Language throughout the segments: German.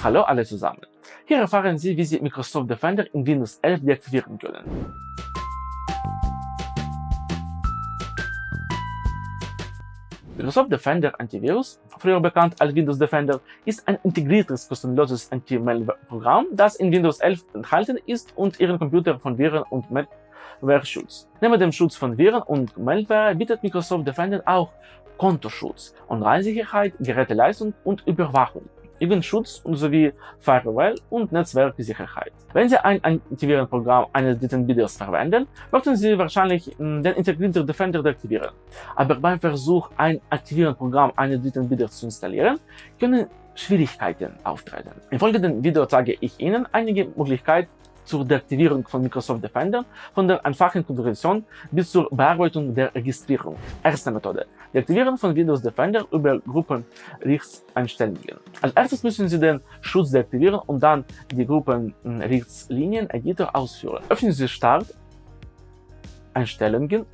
Hallo alle zusammen! Hier erfahren Sie, wie Sie Microsoft Defender in Windows 11 deaktivieren können. Microsoft Defender Antivirus, früher bekannt als Windows Defender, ist ein integriertes kostenloses Anti-Malware-Programm, das in Windows 11 enthalten ist und Ihren Computer von Viren und Malware schützt. Neben dem Schutz von Viren und Malware bietet Microsoft Defender auch Kontoschutz, Online-Sicherheit, Geräteleistung und Überwachung. Jugendschutz sowie Firewall und Netzwerksicherheit. Wenn Sie ein Antivirenprogramm eines dritten Bieters verwenden, möchten Sie wahrscheinlich hm, den integrierten Defender deaktivieren. Aber beim Versuch, ein Aktivierenprogramm eines dritten Bieters zu installieren, können Schwierigkeiten auftreten. Im folgenden Video zeige ich Ihnen einige Möglichkeiten, zur Deaktivierung von Microsoft Defender, von der einfachen Konfiguration bis zur Bearbeitung der Registrierung. Erste Methode. Deaktivieren von Windows Defender über Gruppenrechtseinstellungen. Als erstes müssen Sie den Schutz deaktivieren und dann die Gruppenrechtslinien-Editor ausführen. Öffnen Sie Start, Einstellungen,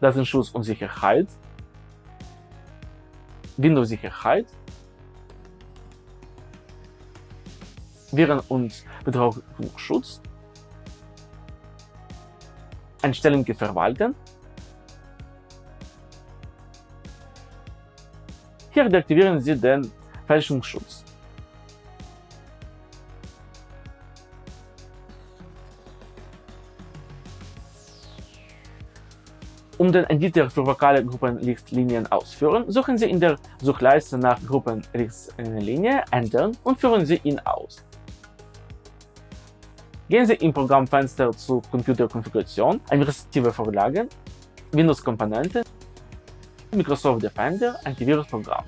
Datenschutz und Sicherheit, Windows-Sicherheit, Viren- und Bedrohungsschutz, Einstellungen verwalten. Hier deaktivieren Sie den Fälschungsschutz. Um den Editor für vokale Gruppenrichtlinien ausführen, suchen Sie in der Suchleiste nach Gruppenrichtlinie Ändern und führen Sie ihn aus. Gehen Sie im Programmfenster zu Computerkonfiguration, administrative Vorlagen, Windows-Komponenten, Microsoft Defender, Antivirusprogramm.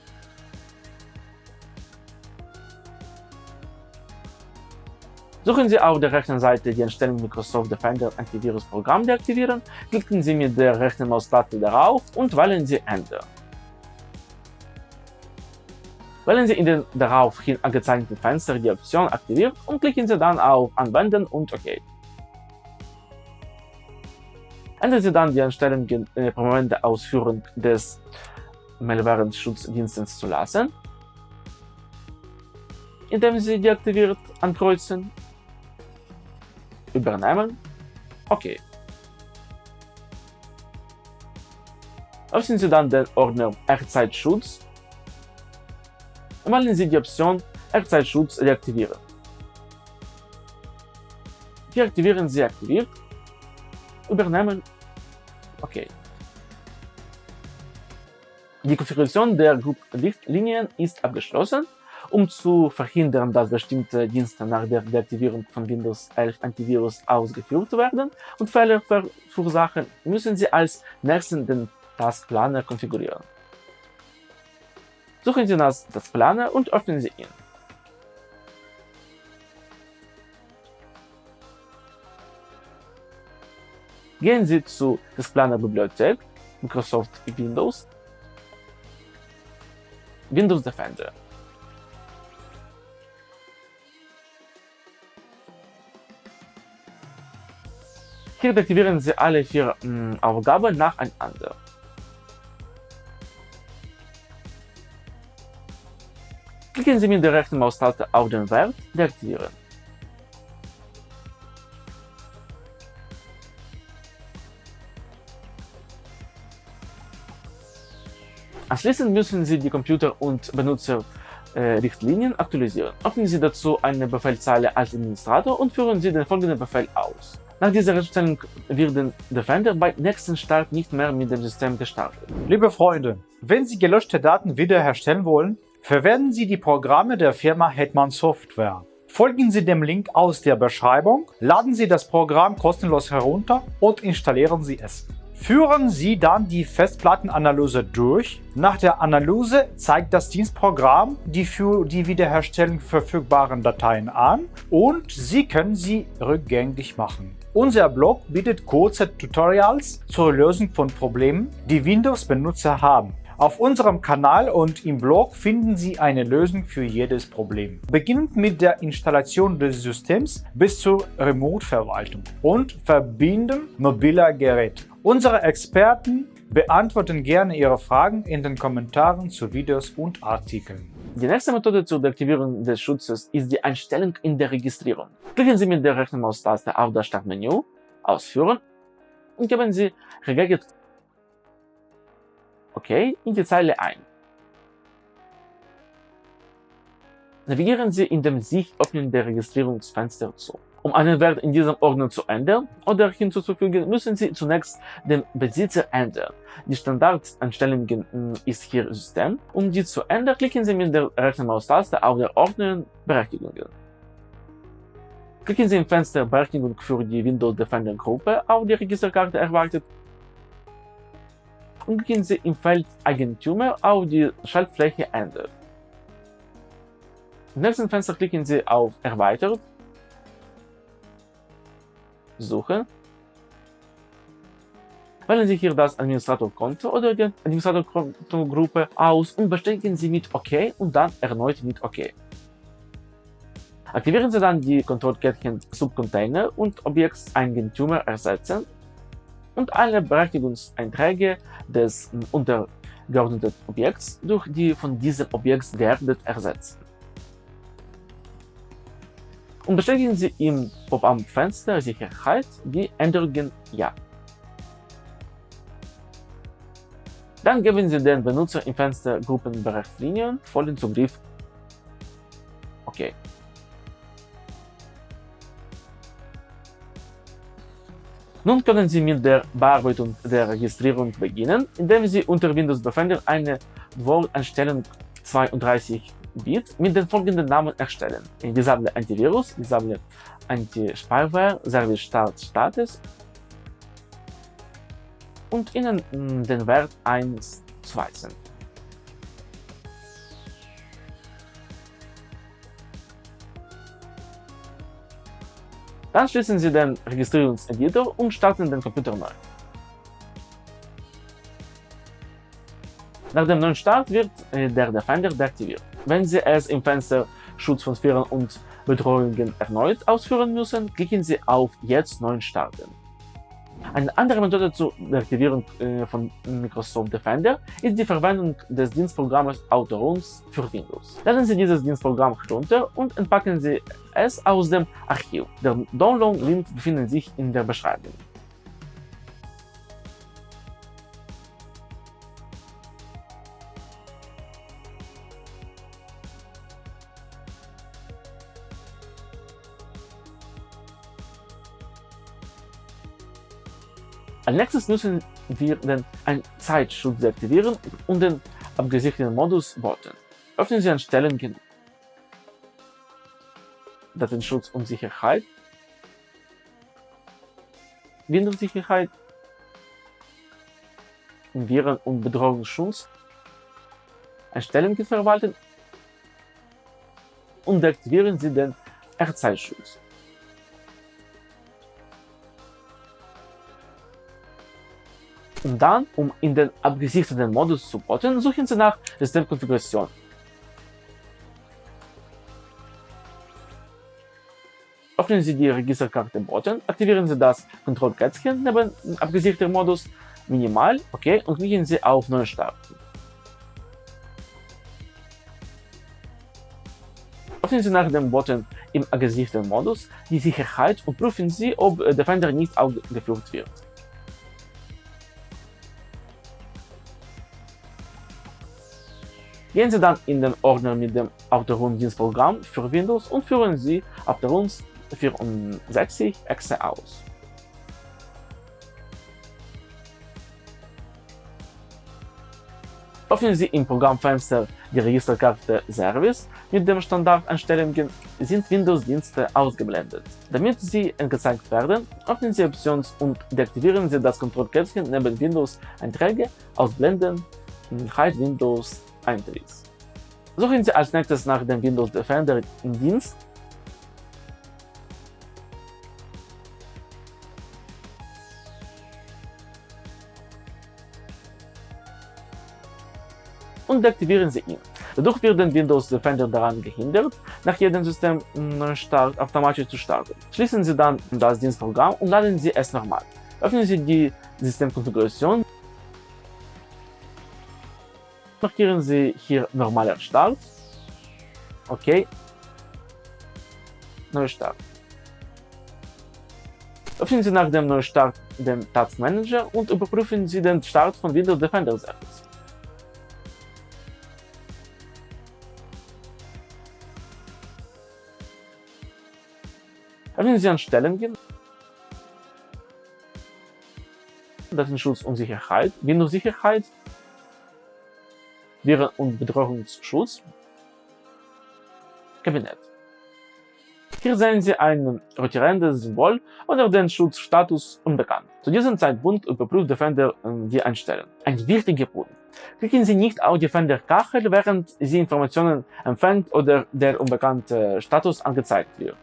Suchen Sie auf der rechten Seite die Einstellung Microsoft Defender Antivirusprogramm deaktivieren, klicken Sie mit der rechten Maustaste darauf und wählen Sie Enter. Wählen Sie in den daraufhin angezeigten Fenster die Option Aktiviert und klicken Sie dann auf Anwenden und OK. Ändern Sie dann die Einstellungen äh, der Ausführung des Malware-Schutzdienstes zu lassen, indem Sie deaktiviert ankreuzen, übernehmen, OK. Öffnen Sie dann den Ordner Echtzeitschutz wählen Sie die Option Echtzeitschutz deaktivieren. Deaktivieren Sie aktiviert, übernehmen, OK. Die Konfiguration der Gruppenrichtlinien ist abgeschlossen. Um zu verhindern, dass bestimmte Dienste nach der Deaktivierung von Windows 11 Antivirus ausgeführt werden und Fehler verursachen, müssen Sie als nächsten den Taskplaner konfigurieren. Suchen Sie das, das Planer und öffnen Sie ihn. Gehen Sie zu Taskplaner Bibliothek, Microsoft Windows, Windows Defender. Hier deaktivieren Sie alle vier mh, hm, Aufgaben nacheinander. Klicken Sie mit der rechten Maustaste auf den Wert Deaktivieren. Anschließend müssen Sie die Computer- und Benutzerrichtlinien aktualisieren. Öffnen Sie dazu eine Befehlszeile als Administrator und führen Sie den folgenden Befehl aus. Nach dieser Erstellung wird der Defender beim nächsten Start nicht mehr mit dem System gestartet. Liebe Freunde, wenn Sie gelöschte Daten wiederherstellen wollen, Verwenden Sie die Programme der Firma Hetman Software. Folgen Sie dem Link aus der Beschreibung, laden Sie das Programm kostenlos herunter und installieren Sie es. Führen Sie dann die Festplattenanalyse durch. Nach der Analyse zeigt das Dienstprogramm die für die Wiederherstellung verfügbaren Dateien an und Sie können sie rückgängig machen. Unser Blog bietet kurze Tutorials zur Lösung von Problemen, die Windows-Benutzer haben. Auf unserem Kanal und im Blog finden Sie eine Lösung für jedes Problem. Beginnend mit der Installation des Systems bis zur Remote-Verwaltung und Verbinden mobiler Geräte. Unsere Experten beantworten gerne Ihre Fragen in den Kommentaren zu Videos und Artikeln. Die nächste Methode zur Deaktivierung des Schutzes ist die Einstellung in der Registrierung. Klicken Sie mit der rechten Maustaste auf das Startmenü, Ausführen und geben Sie Regeget OK in die Zeile ein. Navigieren Sie in dem sich öffnenden Registrierungsfenster zu. Um einen Wert in diesem Ordner zu ändern oder hinzuzufügen, müssen Sie zunächst den Besitzer ändern. Die Standardeinstellungen ist hier System. Um die zu ändern, klicken Sie mit der rechten Maustaste auf der Ordner Berechtigungen. Klicken Sie im Fenster Berechtigung für die Windows Defender Gruppe auf die Registerkarte erwartet und klicken Sie im Feld Eigentümer auf die Schaltfläche Ändern. Im nächsten Fenster klicken Sie auf Erweitert Suche. Wählen Sie hier das Administratorkonto oder die Administratorkontogruppe aus und bestätigen Sie mit OK und dann erneut mit OK. Aktivieren Sie dann die Kontrollkettchen Subcontainer und Objektseigentümer ersetzen und alle Berechtigungseinträge des untergeordneten Objekts durch die von diesem Objekt geerdet ersetzen und bestätigen Sie im Pop-up-Fenster Sicherheit die Änderungen Ja. Dann geben Sie den Benutzer im Fenster Gruppenberechtigungen vollen Zugriff OK. Nun können Sie mit der Bearbeitung der Registrierung beginnen, indem Sie unter Windows Defender eine Wohleinstellung 32 Bit mit den folgenden Namen erstellen. Disable Antivirus, Disable Anti-Spyware, Service Start Status und Ihnen den Wert 1 zuweisen. Dann schließen Sie den Registrierungseditor und starten den Computer neu. Nach dem neuen Start wird äh, der Defender deaktiviert. Wenn Sie es im Fenster Schutz von Viren und Bedrohungen erneut ausführen müssen, klicken Sie auf Jetzt neu starten. Eine andere Methode zur Deaktivierung äh, von Microsoft Defender ist die Verwendung des Dienstprogramms AutoRuns für Windows. Laden Sie dieses Dienstprogramm herunter und entpacken Sie es aus dem Archiv. Der Download-Link befindet sich in der Beschreibung. Als nächstes müssen wir den Zeitschutz deaktivieren und den abgesicherten Modus booten. Öffnen Sie Einstellungen, Datenschutz und Sicherheit, Windows-Sicherheit, Viren- und Bedrohungsschutz, Einstellungen verwalten und deaktivieren Sie den Echtzeitschutz. Und dann, um in den abgesicherten Modus zu booten, suchen Sie nach Systemkonfiguration. Öffnen Sie die Registerkarte Button, aktivieren Sie das Kontrollkätzchen neben abgesicherter Modus Minimal, OK und klicken Sie auf Neu starten. Öffnen Sie nach dem Button im abgesicherten Modus die Sicherheit und prüfen Sie, ob Defender nicht aufgeführt wird. Gehen Sie dann in den Ordner mit dem Autorum-Dienstprogramm für Windows und führen Sie Autorum 64 Exe aus. Öffnen Sie im Programmfenster die Registerkarte Service. Mit den Standardeinstellungen sind Windows-Dienste ausgeblendet. Damit sie angezeigt werden, öffnen Sie Options und deaktivieren Sie das Kontrollkästchen neben Windows-Einträge Ausblenden, Hide Windows Eintritts. Suchen Sie als nächstes nach dem Windows Defender im Dienst und deaktivieren Sie ihn. Dadurch wird der Windows Defender daran gehindert, nach jedem Systemstart automatisch zu starten. Schließen Sie dann das Dienstprogramm und laden Sie es nochmal. Öffnen Sie die Systemkonfiguration markieren Sie hier normaler Start. Okay. Neustart. Öffnen Sie nach dem Neustart den Task Manager und überprüfen Sie den Start von Windows Defender Service. Öffnen Sie Einstellungen, Datenschutz und Sicherheit, Windows-Sicherheit, Viren- und Bedrohungsschutz, Kabinett. Hier sehen Sie ein rotierendes Symbol oder den Schutzstatus unbekannt. Zu diesem Zeitpunkt überprüft Defender die Einstellung. Ein wichtiger Punkt. Klicken Sie nicht auf Defender-Kachel, während Sie Informationen empfängt oder der unbekannte Status angezeigt wird.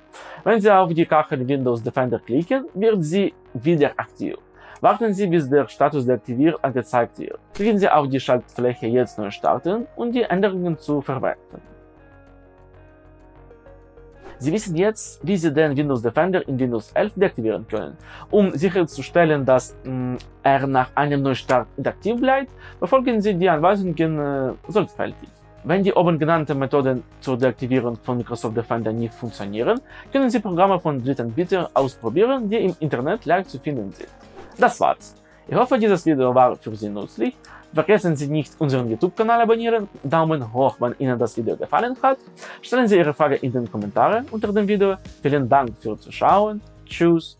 Wenn Sie auf die Kachel Windows Defender klicken, wird sie wieder aktiv. Warten Sie, bis der Status deaktiviert angezeigt wird. Klicken Sie auf die Schaltfläche Jetzt neu starten und die Änderungen zu verwenden. Sie wissen jetzt, wie Sie den Windows Defender in Windows 11 deaktivieren können. Um sicherzustellen, dass mh, er nach einem Neustart interaktiv bleibt, befolgen Sie die Anweisungen äh, sorgfältig. Wenn die oben genannten Methoden zur Deaktivierung von Microsoft Defender nicht funktionieren, können Sie Programme von Drittanbietern ausprobieren, die im Internet leicht zu finden sind. Das war's. Ich hoffe, dieses Video war für Sie nützlich. Vergessen Sie nicht, unseren YouTube-Kanal abonnieren, Daumen hoch, wenn Ihnen das Video gefallen hat. Stellen Sie Ihre Frage in den Kommentaren unter dem Video. Vielen Dank fürs Zuschauen. Tschüss.